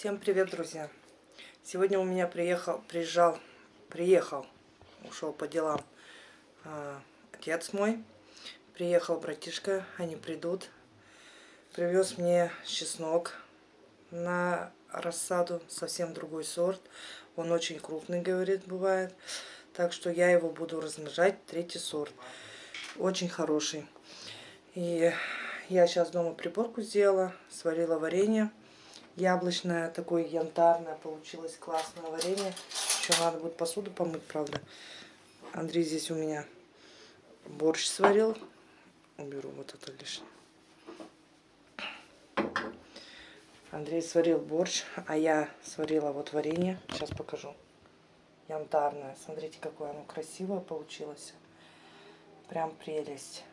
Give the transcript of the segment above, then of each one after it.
Всем привет, друзья! Сегодня у меня приехал, приезжал, приехал, ушел по делам а, отец мой. Приехал братишка, они придут. Привез мне чеснок на рассаду, совсем другой сорт. Он очень крупный, говорит, бывает. Так что я его буду размножать, третий сорт. Очень хороший. И я сейчас дома приборку сделала, сварила варенье яблочное, такое янтарное. Получилось классное варенье. Еще надо будет посуду помыть, правда. Андрей здесь у меня борщ сварил. Уберу вот это лишнее. Андрей сварил борщ, а я сварила вот варенье. Сейчас покажу. Янтарное. Смотрите, какое оно красивое получилось. Прям прелесть.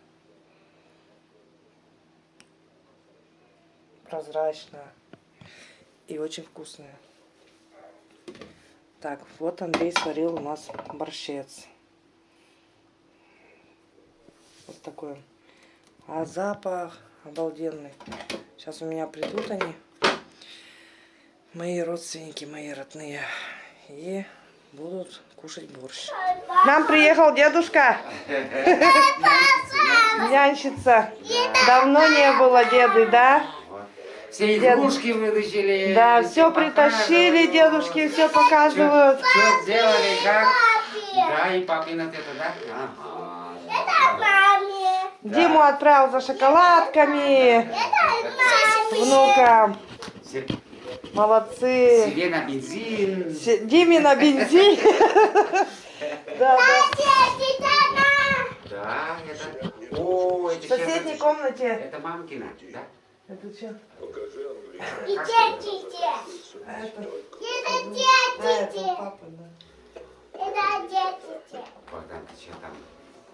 Прозрачное и очень вкусная. Так, вот Андрей сварил у нас борщец. Вот такой. А запах обалденный. Сейчас у меня придут они, мои родственники, мои родные, и будут кушать борщ. К нам приехал дедушка. Нянчица. Давно не было деды, да? Все игрушки вытащили. Да, все притащили, дедушки все показывают. Что сделали, как? Да, и папин это, да? Ага. Это маме. Диму отправил за шоколадками. Это Внукам. Се- Молодцы. Себе на бензин. Се- Диме на бензин. Да, да. маме. Да, это... О, это В соседней комнате. Это мамкина, да? Это что? И детите. А это, Это а это папа, да. Это детите. Богдан, ты что там?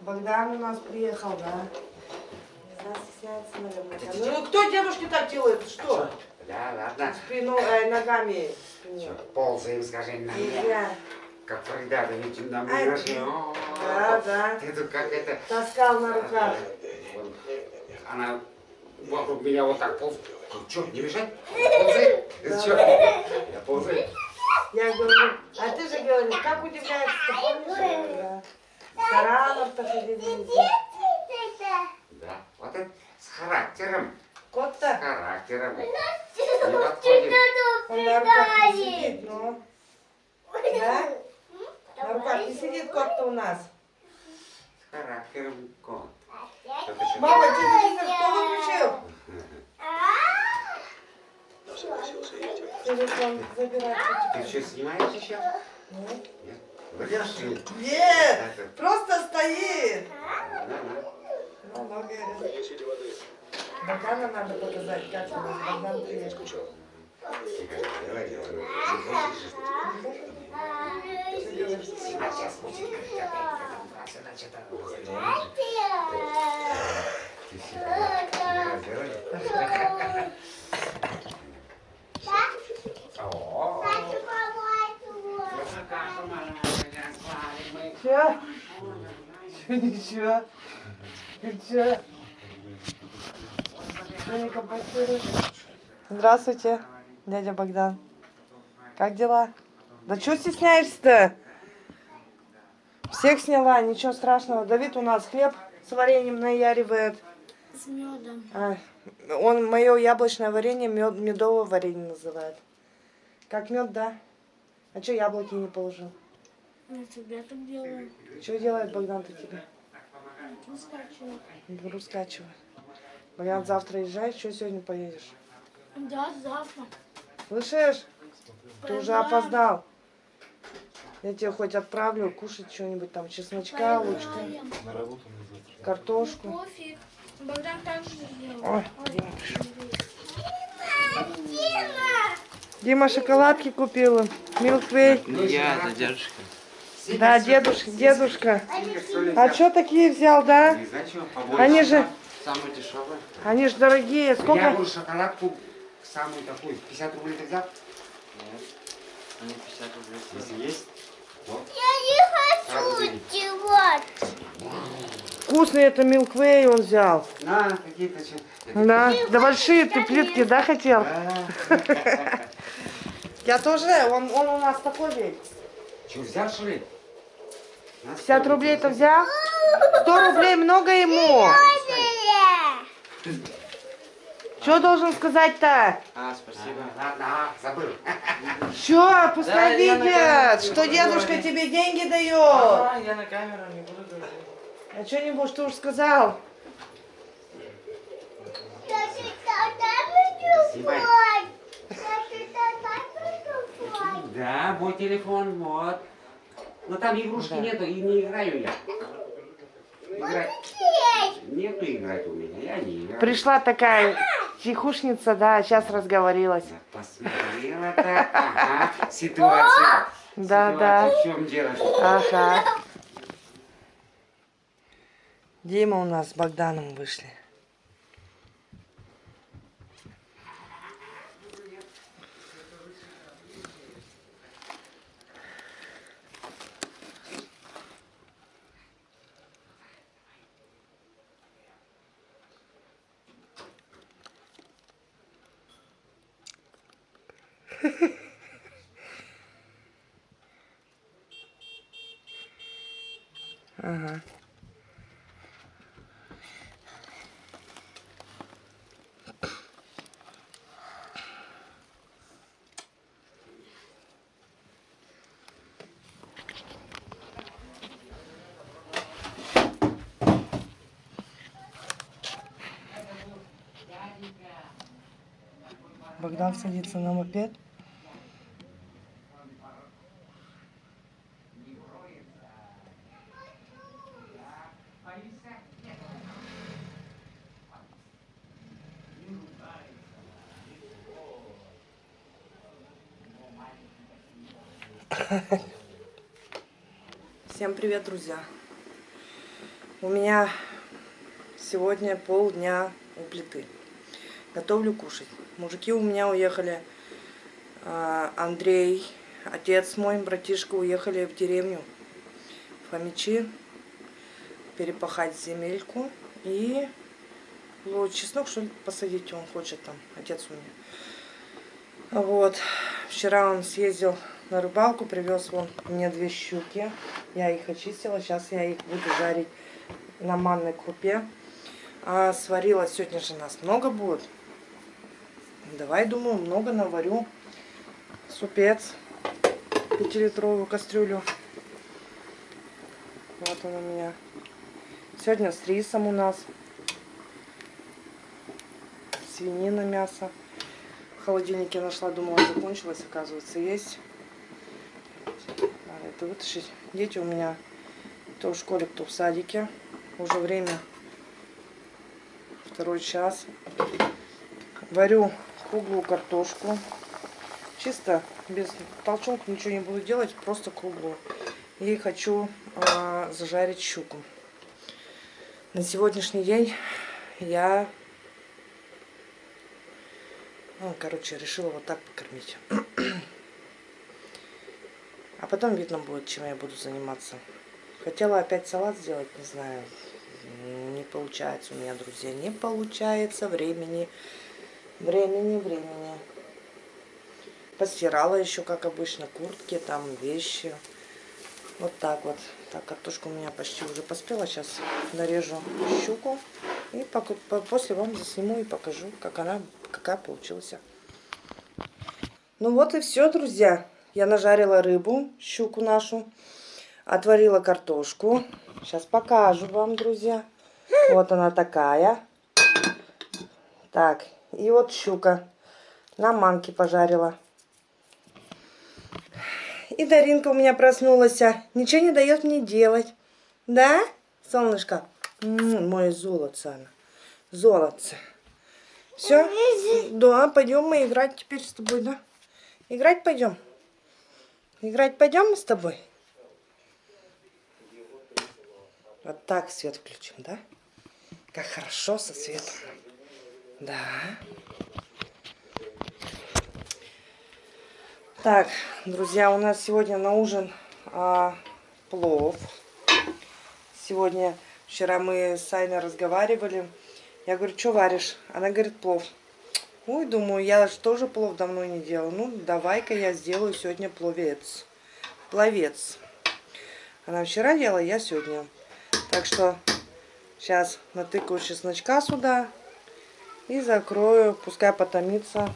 Богдан у нас приехал, да. Стесняется, наверное. Ну кто дедушке так делает? Что? Да, ладно. Спину, э, ногами. спину. Чё, ползаем, скажи, на меня. Как Фарида, да ведь на меня же. Да, да. Ты тут как это... Таскал на руках. Вот. Она вокруг меня вот так полз. Что, не мешать? Ползай. Да. Что? Я ползаю. Я говорю, а ты же говоришь, как удивляешься, ты помнишь? Да. Таранов-то. Да, вот это с характером. С Кот-то, характером. Не подходит. он на руках не сидит, ну. Да? На руках не сидит кот-то у нас. С характером кот. Мама, телевизор кто выключил? Забирать. Ты что, снимаешь еще? Нет. Нет. Выдержи. Нет, просто стоит. Да, да. Ну, ну, говорит. Богдана надо показать, как у нас Богдан приехал. Тихо, давай, давай. Сейчас будет там Че? Че, ничего? Че? Здравствуйте, дядя Богдан. Как дела? Да что стесняешься-то? Всех сняла, ничего страшного. Давид у нас хлеб с вареньем наяривает. С медом. А, он мое яблочное варенье мед, медовое варенье называет. Как мед, да? А что яблоки не положил? Я тебя так делаю. Что делает Богдан-то тебе? Не скачиваю. Беру скачиваю. Богдан, завтра езжаешь, что сегодня поедешь? Да, завтра. Слышишь? Ты уже опоздал. Я тебе хоть отправлю кушать что-нибудь там, чесночка, лучка, картошку. Пофиг. Богдан так же сделал. Ой, Дима пришел. Дима шоколадки купила. Милквей. Ну, я, это дедушка. Да, дедушка, дедушка. А что такие взял, да? Они же, Самые дешевые. они же дорогие. Я Сколько? говорю, шоколадку самую такую, 50 рублей ты взял? Они 50 рублей. Если есть, вот. Я не хочу делать. Вкусный это Милквей он взял. На, какие-то что. Да, да большие ты плитки, да, хотел? Да. Я тоже, он, он у нас такой весь. Что, взял, что ли? На 50 рублей это взял? 100 рублей много ему. Что должен сказать-то? А, спасибо. Ладно, а, забыл. Что, пускай Да, видят, что дедушка тебе деньги дает. А, я на камеру не буду говорить. А что-нибудь, что уж сказал? Да, мой телефон, вот. Но там игрушки нету, и не играю я. Играть. Нету играть у меня, я не играю. Пришла такая тихушница, да, сейчас разговорилась. Я посмотрела так, ага, ситуация. Да, Ситуация, да. В чем дело? Ага. Дима у нас с Богданом вышли. Ага. Богдан садится на мопед. Всем привет, друзья! У меня сегодня полдня у плиты. Готовлю кушать. Мужики у меня уехали. а, Андрей, отец мой, братишка уехали в деревню. В Хомичи. Перепахать земельку. И ну, чеснок, что ли, посадить он хочет там. Отец у меня. Вот. Вчера он съездил на рыбалку, привез вон мне две щуки. Я их очистила. Сейчас я их буду жарить на манной крупе. А сварила сегодня же нас много будет. Давай, думаю, много наварю. Супец. Пятилитровую кастрюлю. Вот он у меня. Сегодня с рисом у нас. Свинина, мясо. В холодильнике нашла, думала, закончилась, оказывается, есть. Надо это вытащить. Дети у меня кто в школе, кто в садике. Уже время второй час. Варю круглую картошку. Чисто, без толчонка ничего не буду делать, просто круглую. И хочу а, зажарить щуку. На сегодняшний день я, ну, короче, решила вот так покормить. А потом видно будет, чем я буду заниматься. Хотела опять салат сделать, не знаю. Не получается у меня, друзья, не получается. Времени, времени, времени. Постирала еще, как обычно, куртки, там, вещи. Вот так вот. Так, картошка у меня почти уже поспела. Сейчас нарежу щуку. И после вам засниму и покажу, как она, какая получилась. Ну вот и все, друзья. Я нажарила рыбу, щуку нашу. Отварила картошку. Сейчас покажу вам, друзья. Вот она такая. Так, и вот щука. На манке пожарила. И Даринка у меня проснулась. а. Ничего не дает мне делать. Да, солнышко? Мое золотце она. Золотце. Все? Да, пойдем мы играть теперь с тобой, да? Играть пойдем? Играть пойдем мы с тобой? Вот так свет включим, да? Как хорошо со светом. Да. Так, друзья, у нас сегодня на ужин а, плов. Сегодня, вчера мы с Айной разговаривали. Я говорю, что варишь? Она говорит, плов. Ой, думаю, я же тоже плов давно не делала. Ну, давай-ка я сделаю сегодня пловец. Пловец. Она вчера делала, я сегодня. Так что сейчас натыкаю чесночка сюда и закрою. Пускай потомится.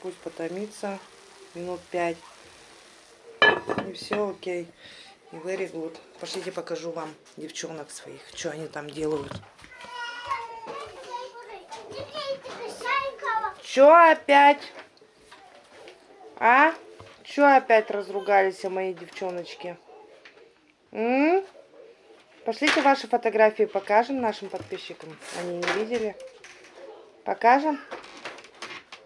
Пусть потомится минут пять. И все окей. И very good. Пошлите покажу вам девчонок своих, что они там делают. Чё опять? А? Чё опять разругались мои девчоночки? М? Пошлите ваши фотографии, покажем нашим подписчикам. Они не видели. Покажем?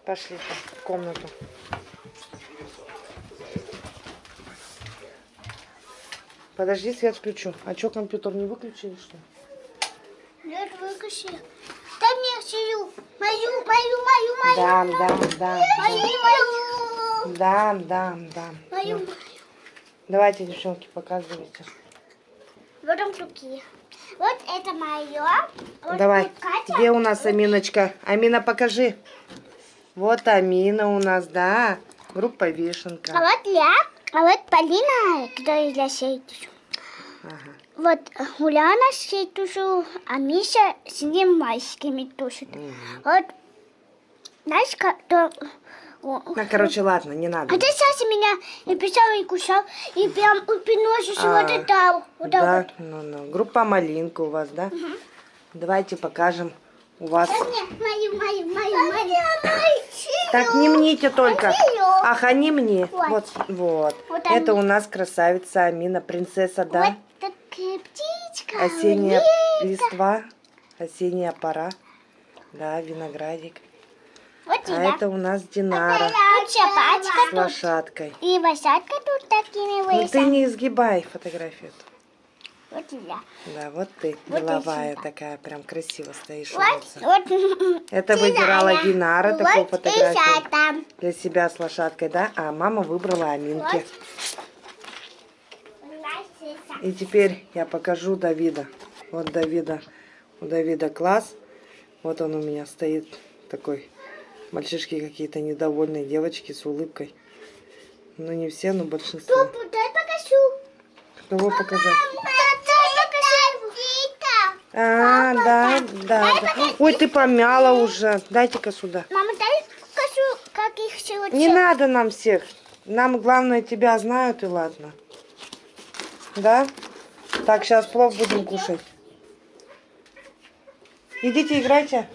Пошлите в комнату. Подожди, свет включу. А чё, компьютер не выключили, что? Нет, выключи. Дай мне свою. Мою, мою, мою, мою. Дам, дам, дам. Мою, мою. Дам, дам, дам. Мою. Ну, Давайте, девчонки, показывайте. Вот он такие. Вот это мое. Вот Давай. Катя. Где у нас Аминочка? Амина, покажи. Вот Амина у нас, да. Группа А Вишенка. вот я. А вот Полина, которая для сей тушу. Ага. Вот Уляна сей тушу, а Миша с ним мальчиками тушит. Вот, знаешь, как то... о, Ну, короче, ладно, не надо. А ты сейчас меня и писал, и кушал, и прям упиношишь, А, вот это, вот Да, вот. ну, ну. Группа Малинка у вас, да? Давайте покажем у вас. Мою, мою, мою, мою. Так, не мните только. Ах, а не мне. Вот. Вот, вот. Вот Это они. у нас красавица Амина, принцесса, да? Вот такая птичка. Осенняя листва, осенняя пора. Да, виноградик. Вот А это у нас Динара Тут с лошадкой. И лошадка тут такими Ну ты не изгибай фотографию. Вот я. Да, вот ты, Вот деловая такая, прям красиво стоишь. Вот, вот. Это выбирала Динара такую Вот и фотографию для себя с лошадкой, да? А мама выбрала Аминки. И теперь я покажу Давида. Вот Давида. У Давида класс. Вот он у меня стоит такой. Мальчишки какие-то недовольные, девочки с улыбкой. Ну не все, но большинство. Папа, дай покажу. Кого показать? Дай покажу. А, да, да, да. Ой, ты помяла уже. Дайте-ка сюда. Мама, дай покажу, как их сегодня. Не надо нам всех. Нам главное тебя знают и ладно. Да? Так, сейчас плов будем кушать. Идите играйте.